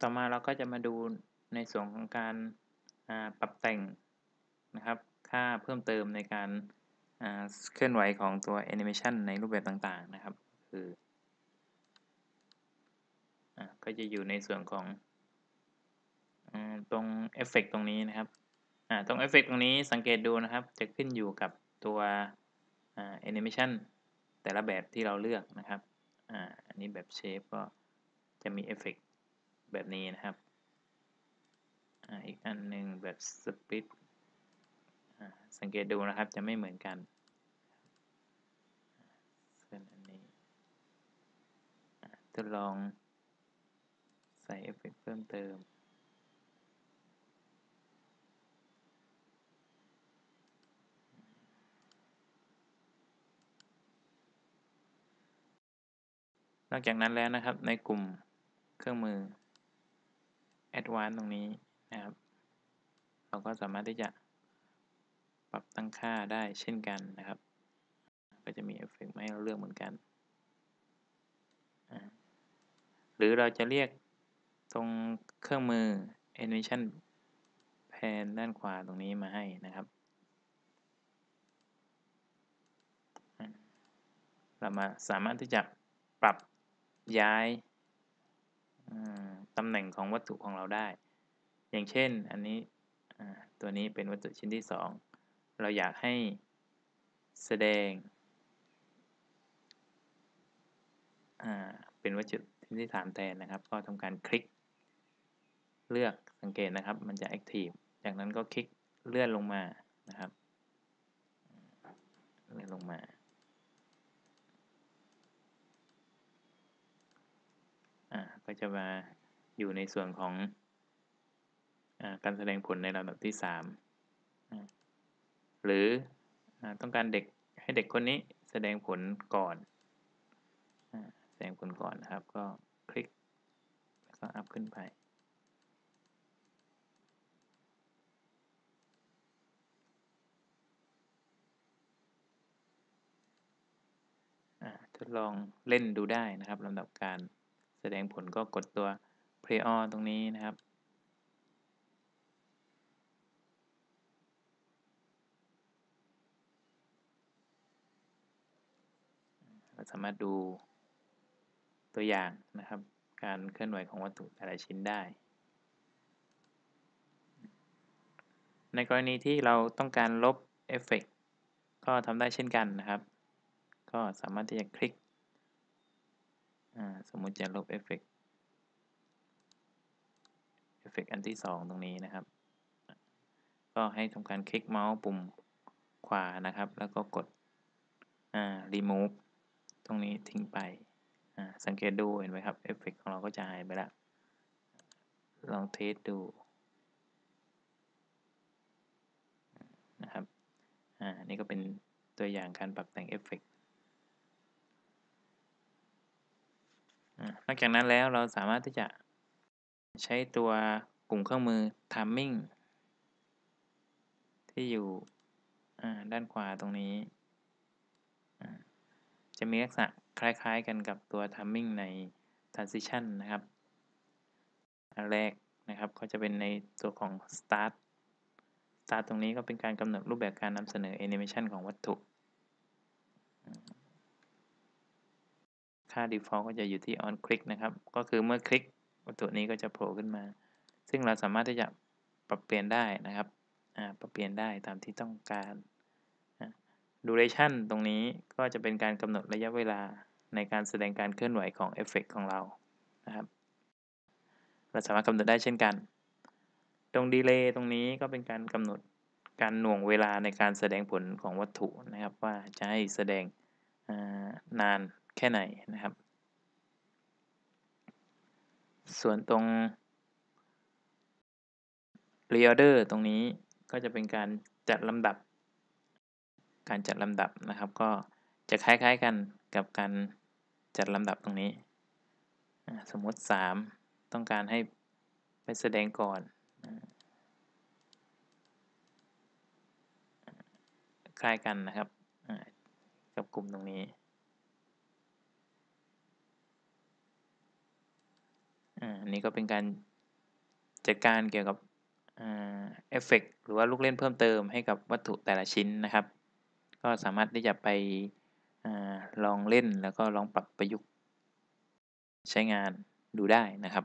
ต่อมาเราก็จะมาดูในส่วนของการปรับแต่งนะครับ ค่าเพิ่มเติมในการเคลื่อนไหวของตัวแอนิเมชันในรูปแบบต่างๆนะครับ คืออก็จะอยู่ในส่วนของตรงเอฟเฟกตรงนี้นะครับตรงเอฟเฟกตรงนี้สังเกตดูนะครับ จะขึ้นอยู่กับตัวแอนิเมชันแต่ละแบบที่เราเลือกนะครับอันนี้แบบ Shape ก็จะมีเอฟเฟก แบบนี้นะครับอีกอันหนึ่งแบบ Split สังเกตดูนะครับจะไม่เหมือนกันส่วนอันนี้ทดลองใส่เอฟเฟกเพิ่มเติมนอกจากนั้นแล้วนะครับในกลุ่มเครื่องมือ Advanced ตรงนี้นะครับ เราก็สามารถที่จะปรับตั้งค่าได้เช่นกันนะครับ ก็จะมีเอฟเฟกต์ให้เราเลือกเหมือนกัน หรือเราจะเรียกตรงเครื่องมือ Animation Pane ด้านขวาตรงนี้มาให้นะครับ เรามาสามารถที่จะปรับย้าย ตำแหน่งของวัตถุของเราได้ อย่างเช่นอันนี้ตัวนี้เป็นวัตถุชิ้นที่ 2 เราอยากให้แสดงเป็นวัตถุชิ้นที่ 3 แทนนะครับ ก็ทำการคลิก เลือกสังเกตนะครับ มันจะ Active จากนั้นก็คลิกเลื่อนลงมานะครับ เลื่อนลงมา ก็จะมาอยู่ในส่วนของอการแสดงผลในลำดับที่3หรืออต้องการเด็กให้เด็กคนนี้แสดงผลก่อนแสดงผลก่อนนะครับ ก็คลิกแล้วก็อัพขึ้นไปทดลองเล่นดูได้นะครับลำดับการ แสดงผลก็กดตัว play on ตรงนี้นะครับ เราสามารถดูตัวอย่างนะครับ การเคลื่อนไหวของวัตถุแต่ละชิ้นได้ ในกรณีที่เราต้องการลบเอฟเฟกก็ทำได้เช่นกันนะครับ ก็สามารถที่จะคลิก สมมุติจะลบ effect effect อันที่ 2 ตรงนี้นะครับ ก็ให้ทำการคลิกเมาส์ปุ่มขวานะครับ แล้วก็กด remove ตรงนี้ทิ้งไป สังเกตดูเห็นไหมครับเอฟเฟกของเราก็จะหายไปแล้วลอง test ดูนะครับ อ่า นี่ก็เป็นตัวอย่างการปรับแต่งเอฟเฟก นอกจากนั้นแล้วเราสามารถที่จะใช้ตัวกลุ่มเครื่องมือ timing ที่อยู่ด้านขวาตรงนี้ จะมีลักษณะคล้ายๆกันกับตัว timing ใน transition นะครับอันแรกนะครับก็จะเป็นในตัวของ start start ตรงนี้ก็เป็นการกำหนดรูปแบบการนำเสนอ animation ของวัตถุ ค่า default ก็จะอยู่ที่ on click นะครับ ก็คือเมื่อคลิกวัตถุนี้ก็จะโผล่ขึ้นมา ซึ่งเราสามารถที่จะปรับเปลี่ยนได้นะครับปรับเปลี่ยนได้ตามที่ต้องการ duration ตรงนี้ก็จะเป็นการกำหนดระยะเวลาในการแสดงการเคลื่อนไหวของเอฟเฟกของเรานะครับ เราสามารถกำหนดได้เช่นกัน ตรงดีเลย์ตรงนี้ก็เป็นการกำหนดการหน่วงเวลาในการแสดงผลของวัตถุนะครับ ว่าจะให้แสดงนาน ค่ไหนนะครับ ส่วนตรง reorder ตรงนี้ก็จะเป็นการจัดลำดับ การจัดลำดับนะครับ ก็จะคล้ายๆกันกับการจัดลำดับตรงนี้ สมมติ 3 ต้องการให้ไปแสดงก่อน คล้ายกันนะครับ กับกลุ่มตรงนี้อั นนี้ก็เป็นการจัดการเกี่ยวกับเอฟเฟกต์หรือว่าลูกเล่นเพิ่มเติมให้กับวัตถุแต่ละชิ้นนะครับ ก็สามารถที่จะไปอลองเล่นแล้วก็ลองปรับประยุกต์ใช้งานดูได้นะครับ